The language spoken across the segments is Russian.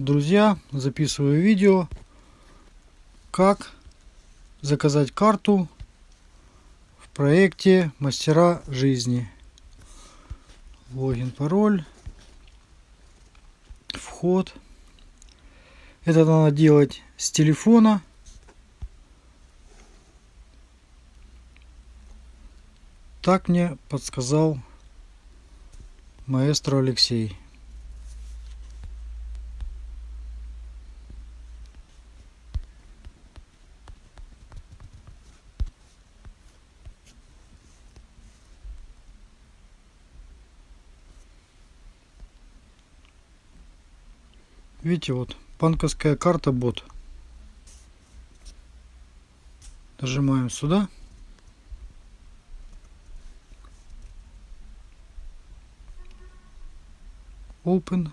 друзья, записываю видео, как заказать карту в проекте Мастера жизни. Логин, пароль, вход. Это надо делать с телефона. Так мне подсказал маэстро Алексей. Видите, вот банковская карта бот. Нажимаем сюда. Open.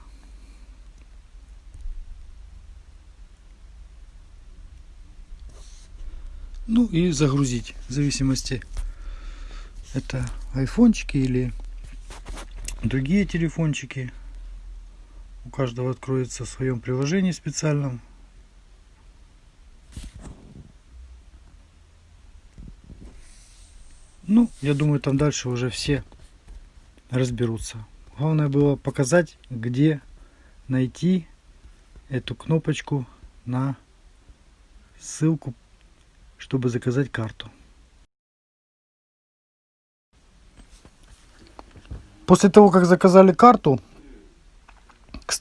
Ну и загрузить, в зависимости это айфончики или другие телефончики. У каждого откроется в своем приложении специальном. Ну, я думаю, там дальше уже все разберутся. Главное было показать, где найти эту кнопочку на ссылку, чтобы заказать карту. После того, как заказали карту,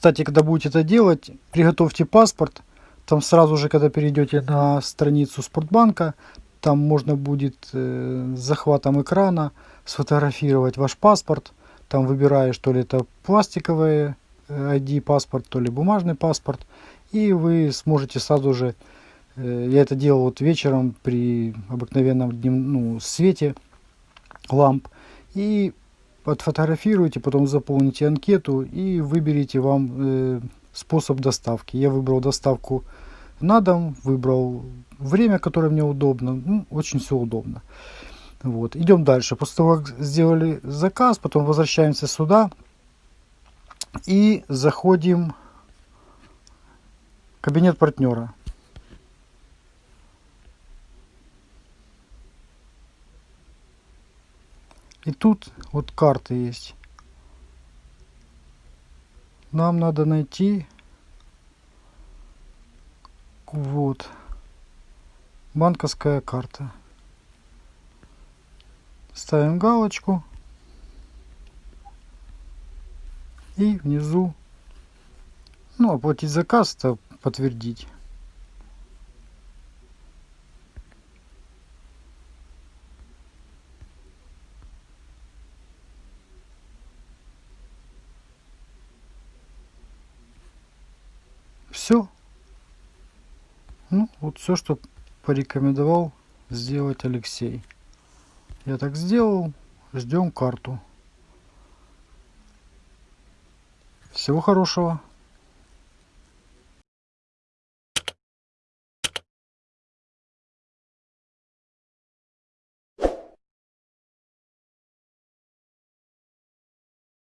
кстати, когда будете это делать, приготовьте паспорт. Там сразу же, когда перейдете на страницу Спортбанка, там можно будет э, с захватом экрана сфотографировать ваш паспорт там выбираешь, то ли это пластиковый ID паспорт, то ли бумажный паспорт. И вы сможете сразу же, э, я это делал вот вечером при обыкновенном днем, ну, свете ламп. И отфотографируйте, потом заполните анкету и выберите вам э, способ доставки. Я выбрал доставку на дом, выбрал время, которое мне удобно. Ну, очень все удобно. Вот. Идем дальше. После того, как сделали заказ, потом возвращаемся сюда и заходим в кабинет партнера. И тут вот карты есть. Нам надо найти вот банковская карта. Ставим галочку. И внизу, ну, оплатить заказ, это подтвердить. Все. Ну, вот все, что порекомендовал сделать Алексей. Я так сделал. Ждем карту. Всего хорошего.